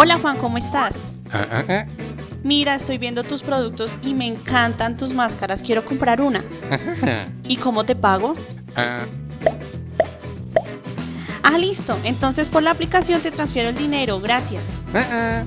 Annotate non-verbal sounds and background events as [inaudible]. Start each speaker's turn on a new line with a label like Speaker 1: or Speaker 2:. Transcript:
Speaker 1: Hola Juan, ¿cómo estás?
Speaker 2: Ah, ah, ah.
Speaker 1: Mira, estoy viendo tus productos y me encantan tus máscaras, quiero comprar una. [laughs] ¿Y cómo te pago?
Speaker 2: Ah,
Speaker 1: Ah, listo, entonces por la aplicación te transfiero el dinero, gracias.
Speaker 2: ah.